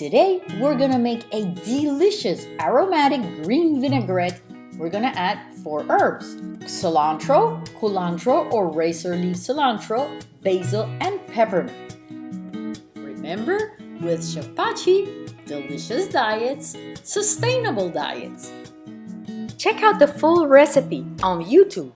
Today, we're gonna make a delicious aromatic green vinaigrette. We're gonna add four herbs, cilantro, culantro or razor leaf cilantro, basil, and peppermint. Remember, with Chef delicious diets, sustainable diets. Check out the full recipe on YouTube.